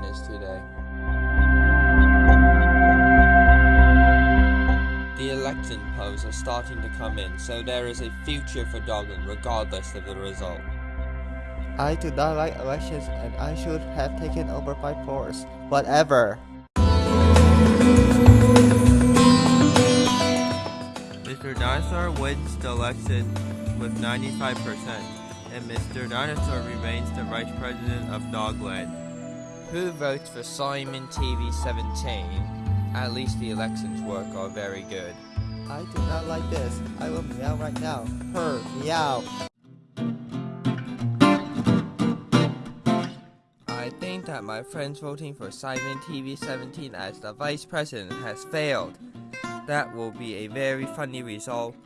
witness today. The election polls are starting to come in, so there is a future for Dogland, regardless of the result. I do not like elections and I should have taken over by force. Whatever. Mr. Dinosaur wins the election with 95%, and Mr. Dinosaur remains the Vice President of Dogland. Who votes for Simon TV 17? At least the elections work are very good. I do not like this. I will meow right now. Her, meow. I think that my friends voting for Simon TV 17 as the Vice President has failed. That will be a very funny result